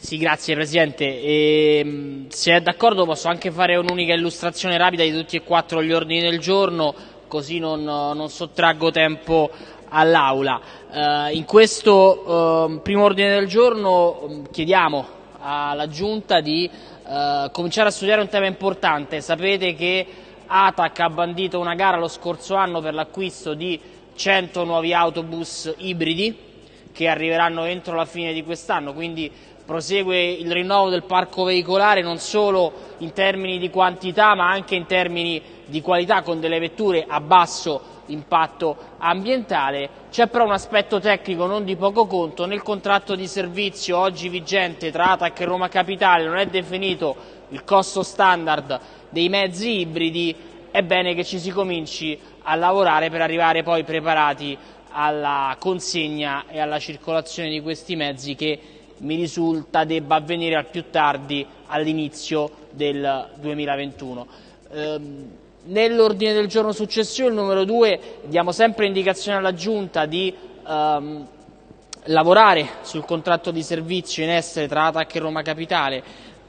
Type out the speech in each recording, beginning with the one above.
Sì, grazie Presidente. E, se è d'accordo posso anche fare un'unica illustrazione rapida di tutti e quattro gli ordini del giorno, così non, non sottraggo tempo all'Aula. Eh, in questo eh, primo ordine del giorno chiediamo alla Giunta di eh, cominciare a studiare un tema importante. Sapete che ATAC ha bandito una gara lo scorso anno per l'acquisto di 100 nuovi autobus ibridi che arriveranno entro la fine di quest'anno, quindi prosegue il rinnovo del parco veicolare non solo in termini di quantità ma anche in termini di qualità con delle vetture a basso impatto ambientale. C'è però un aspetto tecnico non di poco conto, nel contratto di servizio oggi vigente tra ATAC e Roma Capitale non è definito il costo standard dei mezzi ibridi, è bene che ci si cominci a lavorare per arrivare poi preparati alla consegna e alla circolazione di questi mezzi che mi risulta debba avvenire al più tardi all'inizio del 2021. Ehm, Nell'ordine del giorno successivo, il numero 2, diamo sempre indicazione alla Giunta di ehm, lavorare sul contratto di servizio in essere tra ATAC e Roma Capitale.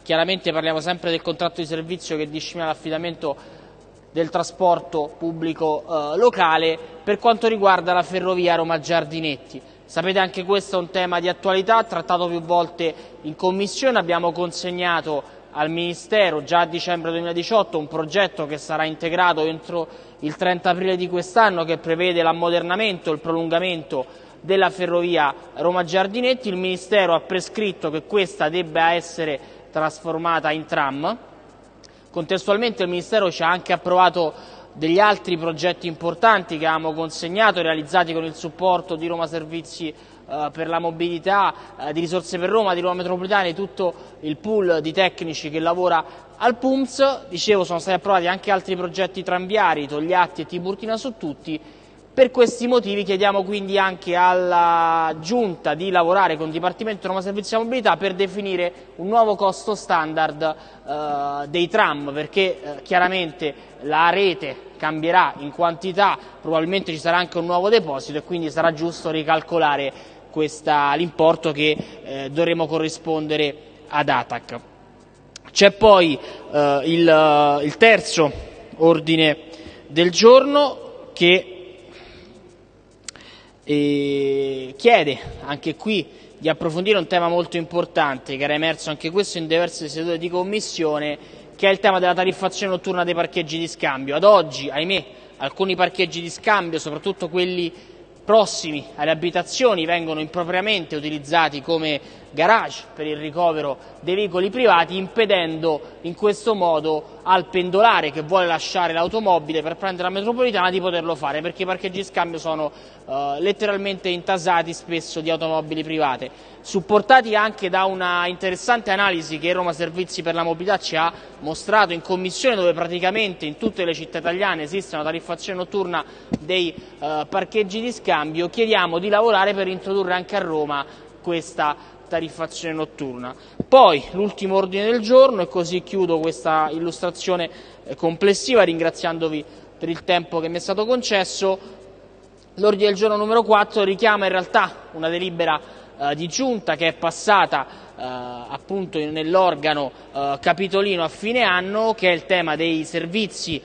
Chiaramente parliamo sempre del contratto di servizio che disciplina l'affidamento del trasporto pubblico eh, locale per quanto riguarda la ferrovia Roma Giardinetti. Sapete anche questo è un tema di attualità, trattato più volte in Commissione, abbiamo consegnato al Ministero già a dicembre 2018 un progetto che sarà integrato entro il 30 aprile di quest'anno che prevede l'ammodernamento e il prolungamento della ferrovia Roma Giardinetti. Il Ministero ha prescritto che questa debba essere trasformata in tram. Contestualmente il Ministero ci ha anche approvato degli altri progetti importanti che abbiamo consegnato, realizzati con il supporto di Roma Servizi eh, per la mobilità, eh, di risorse per Roma, di Roma Metropolitana, di tutto il pool di tecnici che lavora al PUMS. Dicevo, sono stati approvati anche altri progetti tranviari, Togliatti e Tiburtina su tutti. Per questi motivi chiediamo quindi anche alla Giunta di lavorare con il Dipartimento Roma Servizi di Mobilità per definire un nuovo costo standard eh, dei tram, perché eh, chiaramente la rete cambierà in quantità, probabilmente ci sarà anche un nuovo deposito e quindi sarà giusto ricalcolare l'importo che eh, dovremo corrispondere ad ATAC. C'è poi eh, il, il, terzo ordine del giorno che chiede anche qui di approfondire un tema molto importante che era emerso anche questo in diverse sedute di commissione che è il tema della tariffazione notturna dei parcheggi di scambio. Ad oggi, ahimè, alcuni parcheggi di scambio, soprattutto quelli prossimi alle abitazioni vengono impropriamente utilizzati come garage per il ricovero dei veicoli privati, impedendo in questo modo al pendolare che vuole lasciare l'automobile per prendere la metropolitana di poterlo fare, perché i parcheggi scambio sono eh, letteralmente intasati spesso di automobili private. Supportati anche da una interessante analisi che Roma Servizi per la Mobilità ci ha mostrato in commissione, dove praticamente in tutte le città italiane esiste una tariffazione notturna dei eh, parcheggi di scambio, chiediamo di lavorare per introdurre anche a Roma questa tariffazione notturna. Poi l'ultimo ordine del giorno e così chiudo questa illustrazione eh, complessiva ringraziandovi per il tempo che mi è stato concesso. L'ordine del giorno numero 4 richiama in realtà una delibera eh, di giunta che è passata eh, appunto nell'organo eh, capitolino a fine anno che è il tema dei servizi, eh,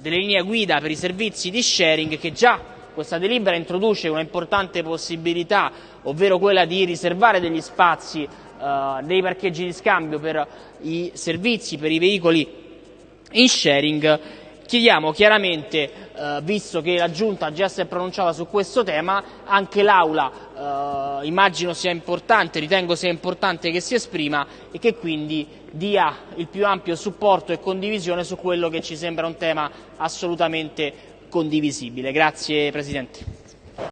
delle linee guida per i servizi di sharing che già questa delibera introduce una importante possibilità, ovvero quella di riservare degli spazi eh, nei parcheggi di scambio per i servizi, per i veicoli in sharing. Chiediamo chiaramente, eh, visto che la Giunta già si è pronunciata su questo tema, anche l'Aula eh, immagino sia importante, ritengo sia importante che si esprima e che quindi dia il più ampio supporto e condivisione su quello che ci sembra un tema assolutamente condivisibile. Grazie Presidente.